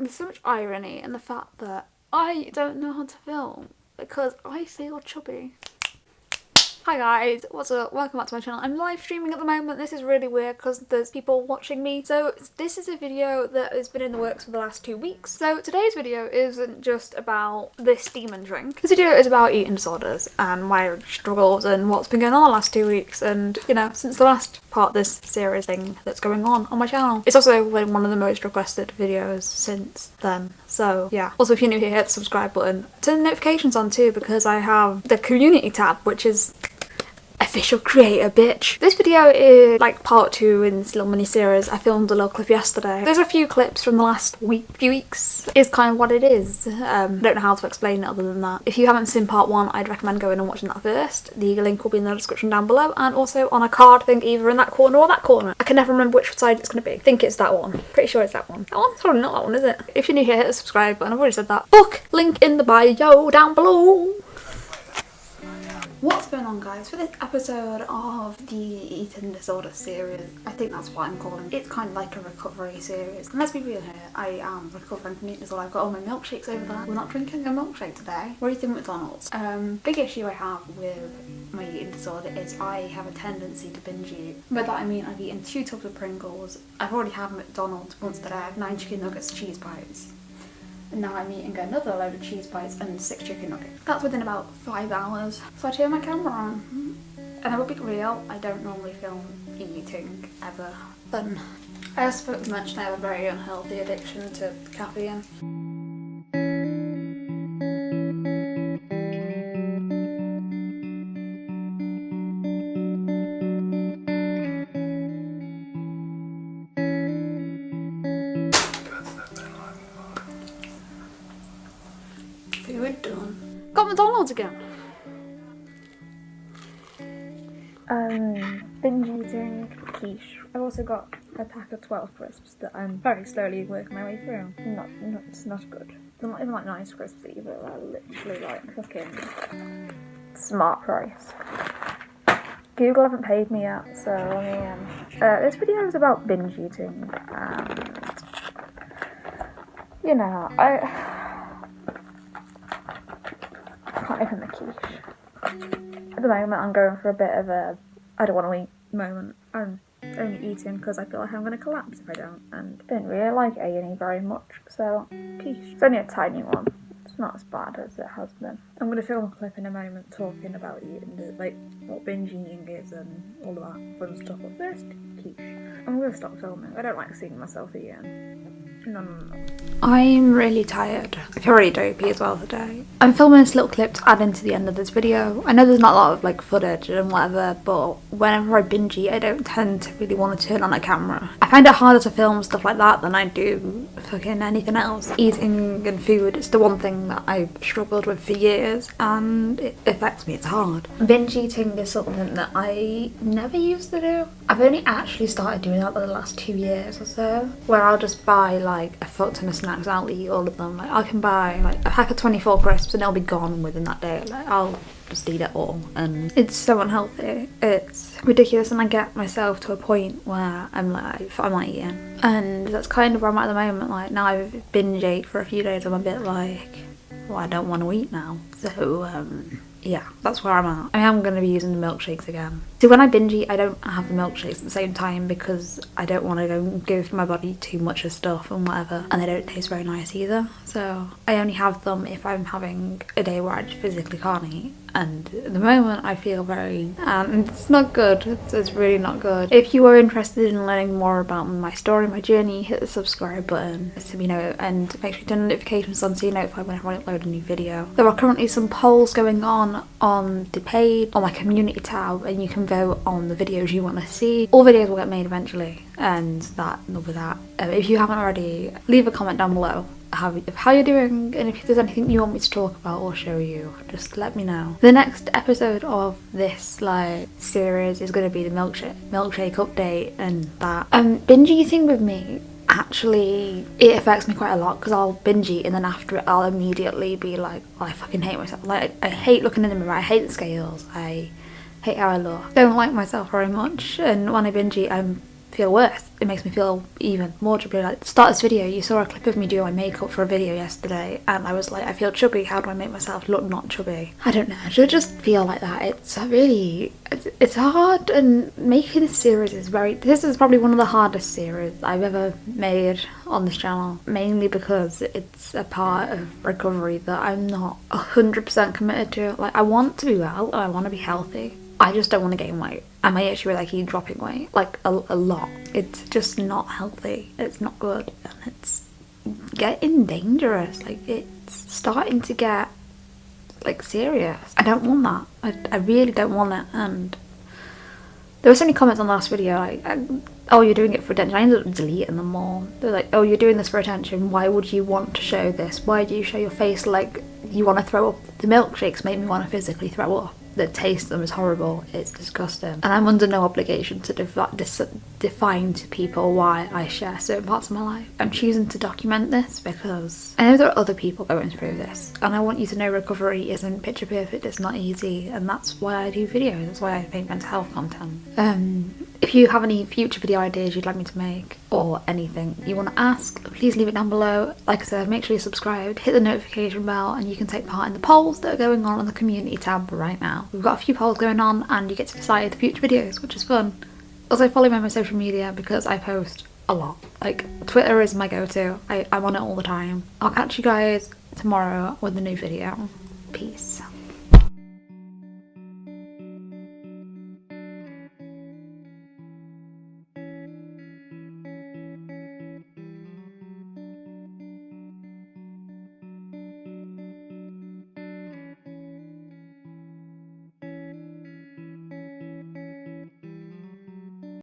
there's so much irony in the fact that I don't know how to film because I feel chubby. Hi guys, what's up? Welcome back to my channel. I'm live streaming at the moment. This is really weird because there's people watching me. So this is a video that has been in the works for the last two weeks. So today's video isn't just about this demon drink. This video is about eating disorders and my struggles and what's been going on the last two weeks and, you know, since the last part this series thing that's going on on my channel. It's also been one of the most requested videos since then. So yeah. Also if you're new here, hit the subscribe button. Turn the notifications on too because I have the community tab which is official creator bitch. This video is like part two in this little mini series. I filmed a little clip yesterday. There's a few clips from the last week, few weeks. Is kind of what it is. Um, I don't know how to explain it other than that. If you haven't seen part one, I'd recommend going and watching that first. The link will be in the description down below and also on a card thing either in that corner or that corner. I can never remember which side it's going to be. I think it's that one. Pretty sure it's that one. That one's probably not that one, is it? If you're new here, hit the subscribe button. I've already said that. Book link in the bio down below. Going on guys? For this episode of the eating disorder series, I think that's what I'm calling it. It's kind of like a recovery series. And let's be real here, I am recovering from eating disorder. I've got all my milkshakes over there. We're not drinking a milkshake today. We're eating McDonald's. Um, big issue I have with my eating disorder is I have a tendency to binge eat. By that I mean I've eaten two tubs of Pringles. I've already had McDonald's once today. I have nine chicken nuggets, cheese bites and now I'm eating another load of cheese bites and six chicken nuggets. That's within about five hours. So I turn my camera on and I will be real, I don't normally film eating ever. But I also forgot to mention I have a very unhealthy addiction to caffeine. Food done. Got McDonald's again. Um, binge eating quiche. I've also got a pack of 12 crisps that I'm very slowly working my way through. Not, not it's not good. They're not even like nice crisps either, they're literally like fucking smart price. Google haven't paid me yet, so um, uh, this video is about binge eating and, you know, I, Can't open the quiche. At the moment I'm going for a bit of a I don't want to eat moment. I'm only eating because I feel like I'm going to collapse if I don't and I don't really like A&E very much so quiche. It's only a tiny one. It's not as bad as it has been. I'm going to film a clip in a moment talking about eating, like what binge eating is and all of that fun stuff. But first, quiche. I'm going to stop filming. I don't like seeing myself eating. No, no, no. I'm really tired. I feel really dopey as well today. I'm filming this little clip to add into the end of this video. I know there's not a lot of like footage and whatever, but whenever I binge eat, I don't tend to really want to turn on a camera. I find it harder to film stuff like that than I do fucking anything else. Eating and food is the one thing that I've struggled with for years and it affects me, it's hard. Binge eating is something that I never used to do. I've only actually started doing that for the last two years or so, where I'll just buy like like a fuck ton of snacks. I'll eat all of them. Like I can buy like a pack of 24 crisps and it'll be gone within that day. Like I'll just eat it all. And it's so unhealthy. It's ridiculous. And I get myself to a point where I'm like I'm not eating. And that's kind of where I'm at the moment. Like now I've binge ate for a few days I'm a bit like well I don't want to eat now. So um yeah, that's where I'm at. I am going to be using the milkshakes again. So when I binge eat, I don't have the milkshakes at the same time because I don't want to go give my body too much of stuff and whatever. And they don't taste very nice either. So I only have them if I'm having a day where I just physically can't eat. And at the moment I feel very and it's not good. It's, it's, really not good. If you are interested in learning more about my story my journey hit the subscribe button. So you know. And make sure you turn notifications on so you're notified whenever I upload a new video. There are currently some polls going on on the page on my community tab and you can vote on the videos you want to see. All videos will get made eventually and that with that. Um, if you haven't already leave a comment down below how, how you're doing and if there's anything you want me to talk about or show you just let me know. The next episode of this like series is going to be the milkshake milkshake update and that. Um binge eating with me actually it affects me quite a lot because I'll binge eat and then after it I'll immediately be like oh, I fucking hate myself. Like I hate looking in the mirror I hate the scales I hate how I look don't like myself very much and when I binge eat I'm feel worse. It makes me feel even more chubby. Like, start this video, you saw a clip of me doing my makeup for a video yesterday, and I was like, I feel chubby. How do I make myself look not chubby? I don't know. I should just feel like that. It's really, it's hard, and making this series is very. This is probably one of the hardest series I've ever made on this channel, mainly because it's a part of recovery that I'm not hundred percent committed to. Like, I want to be well, I want to be healthy. I just don't want to gain weight. I may actually be like keep dropping weight, like a, a lot. It's just not healthy. It's not good, and it's getting dangerous. Like it's starting to get like serious. I don't want that. I, I really don't want it. And there were so many comments on the last video like, uh, oh, you're doing it for attention. I ended up deleting them all. They're like, oh, you're doing this for attention. Why would you want to show this? Why do you show your face like you want to throw up? The milkshakes make me want to physically throw up the taste of them is horrible, it's disgusting. And I'm under no obligation to defi define to people why I share certain parts of my life. I'm choosing to document this because I know there are other people going through this and I want you to know recovery isn't picture perfect, it's not easy and that's why I do videos, that's why I make mental health content. Um, if you have any future video ideas you'd like me to make or anything you want to ask, please leave it down below. Like I said, make sure you're subscribed, hit the notification bell and you can take part in the polls that are going on on the community tab right now. We've got a few polls going on and you get to decide the future videos, which is fun. Also follow me on my social media because I post a lot. Like Twitter is my go-to. I'm on it all the time. I'll catch you guys tomorrow with a new video. Peace.